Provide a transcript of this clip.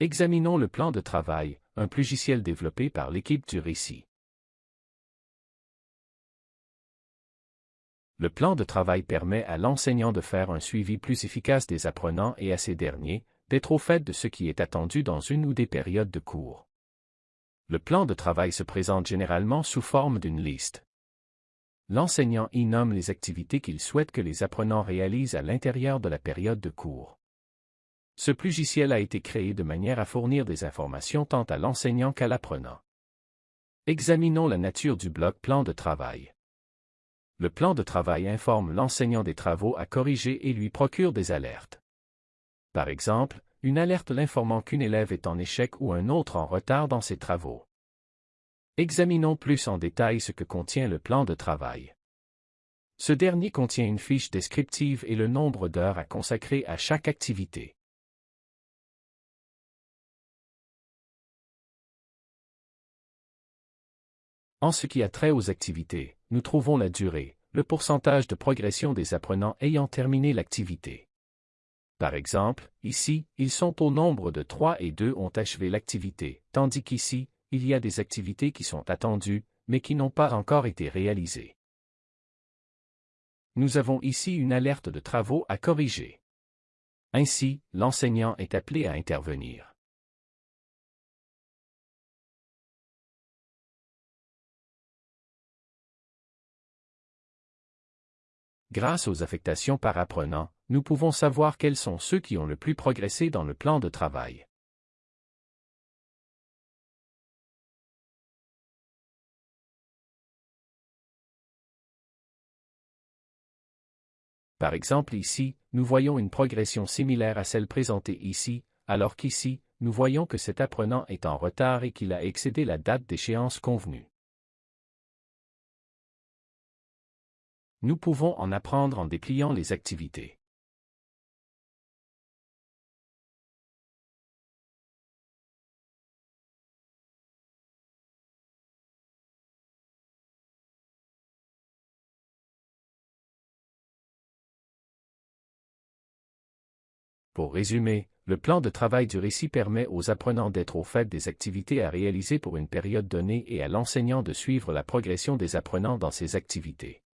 Examinons le plan de travail, un logiciel développé par l'équipe du récit. Le plan de travail permet à l'enseignant de faire un suivi plus efficace des apprenants et à ces derniers d'être au fait de ce qui est attendu dans une ou des périodes de cours. Le plan de travail se présente généralement sous forme d'une liste. L'enseignant y nomme les activités qu'il souhaite que les apprenants réalisent à l'intérieur de la période de cours. Ce logiciel a été créé de manière à fournir des informations tant à l'enseignant qu'à l'apprenant. Examinons la nature du bloc plan de travail. Le plan de travail informe l'enseignant des travaux à corriger et lui procure des alertes. Par exemple, une alerte l'informant qu'une élève est en échec ou un autre en retard dans ses travaux. Examinons plus en détail ce que contient le plan de travail. Ce dernier contient une fiche descriptive et le nombre d'heures à consacrer à chaque activité. En ce qui a trait aux activités, nous trouvons la durée, le pourcentage de progression des apprenants ayant terminé l'activité. Par exemple, ici, ils sont au nombre de 3 et 2 ont achevé l'activité, tandis qu'ici, il y a des activités qui sont attendues, mais qui n'ont pas encore été réalisées. Nous avons ici une alerte de travaux à corriger. Ainsi, l'enseignant est appelé à intervenir. Grâce aux affectations par apprenant, nous pouvons savoir quels sont ceux qui ont le plus progressé dans le plan de travail. Par exemple ici, nous voyons une progression similaire à celle présentée ici, alors qu'ici, nous voyons que cet apprenant est en retard et qu'il a excédé la date d'échéance convenue. Nous pouvons en apprendre en dépliant les activités. Pour résumer, le plan de travail du récit permet aux apprenants d'être au fait des activités à réaliser pour une période donnée et à l'enseignant de suivre la progression des apprenants dans ces activités.